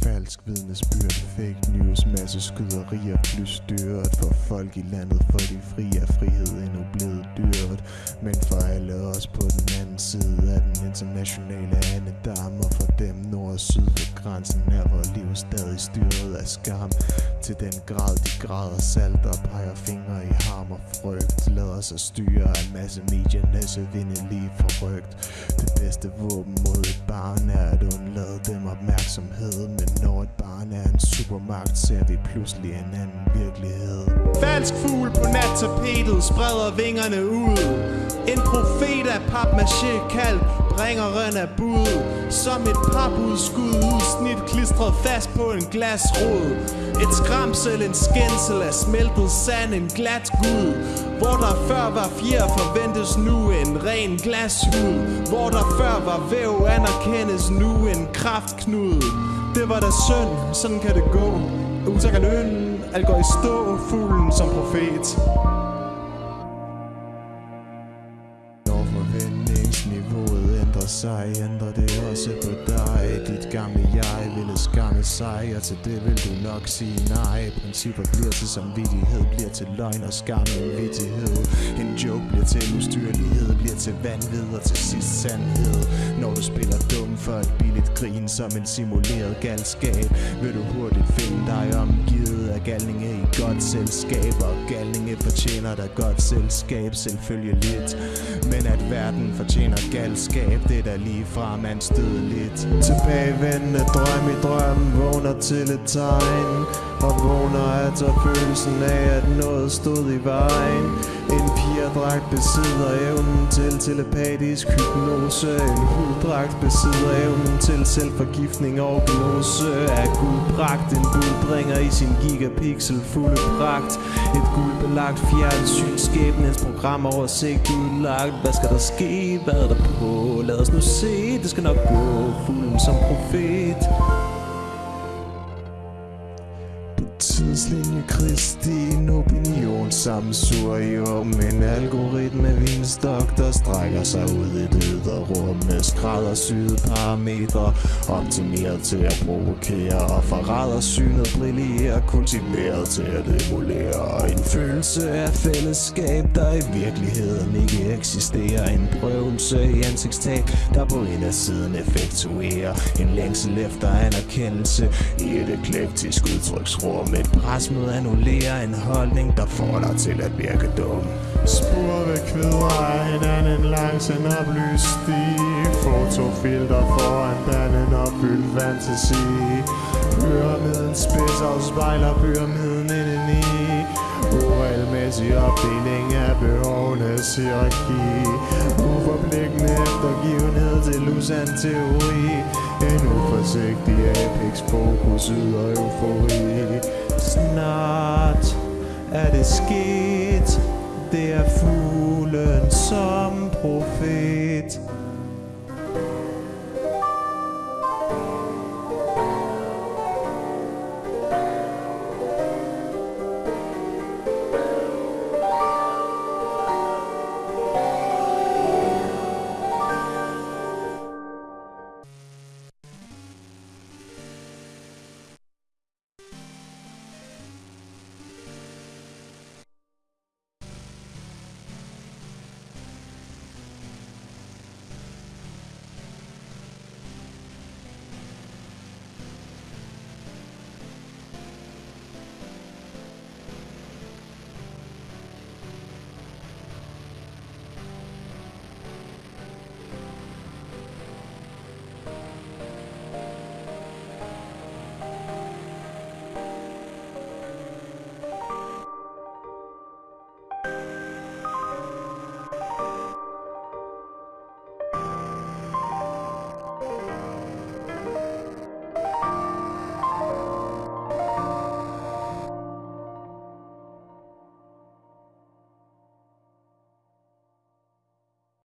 different. Falsk vidnesbyrd, fake news, masse skyderier, plus dyrt For folk i landet, for de fri er frihed endnu blevet dyrt. Men for alle os på den anden side af den internationale andedam. Og for dem nord og syd ved grænsen er Hvor liv stadig styret af skam. Til den grad de græder salt og peger fingre i harm og frygt. Lader sig styre af en masse mediernes vindelige forrygt Det bedste våben mod et barn er at undlade dem opmærksomhed Men når et barn er en supermagt, ser vi pludselig en anden virkelighed. Falsk fugl på nattapetet spreder vingerne ud. En profet af papmaché kaldt bringeren af bud. Som et papudskud udsnit klistret fast på en glasrod. Et skramsel, en skændsel af smeltet sand, en glat gud. Hvor der før var fjer forventes nu en ren glashud Hvor der før var væv anerkendes nu en kraftknude. Det var da synd, sådan kan det gå. Utak af løn, alt går i stå, fuglen som profet. Når forventningsniveauet ændrer sig, ændrer det også på dig. Dit gamle jeg ville skamme sig, og til det vil du nok sige nej. Principper bliver til samvittighed, bliver til løgn og skam en vittighed. En joke bliver til ustyrlighed, bliver til vanvid og til sidst sandhed. Når du spiller dum for et billigt grin som en simuleret galskab Vil du hurtigt finde dig omgivet af galninge i godt selskab. Og galninge fortjener dig godt selskab, selvfølgeligt Men at verden fortjener galskab, det er da lige fra man stødeligt Tilbagevendende drøm i drømmen vågner til et tegn. Og vågner altså følelsen af at noget stod i vejen. En pigerdragt besidder evnen til telepatisk hypnose. En huddragt besidder evnen til selvforgiftning og gnose Er guldbragt en budbringer i sin gigapixel fulde pragt. Et guldbelagt fjernsyn skæbnens program oversigt udlagt. Hvad skal der ske? Hvad er der på? Lad os nu se, det skal nok gå. Fuglen som profet. Tidslinje Kristi En opinion sammensurium En algoritme vinstok Der strækker sig ud i det ydre rum. Med skræddersyede parametre Optimeret til at provokere Og forrædersynet brillerer Kultiveret til at emulere. En følelse af fællesskab Der i virkeligheden ikke eksisterer. En prøvelse i ansigtstab Der på indersiden effektuerer. En længsel efter anerkendelse I et eklektisk udtryksrum. Et pres annullerer at en holdning Der får dig til at virke dum. Spor ved kvider af hinanden langs en oplyst sti. Fotofilter foran den en opfyldt fantasi. Pyramiden spids afspejler pyramiden indeni Uregelmæssig opdeling af behovenes hierarki. Uforpligtende eftergivenhed til usand teori. En uforsigtig apex fokus yder eufori. Snart er det sket? Det er fuglen som profet.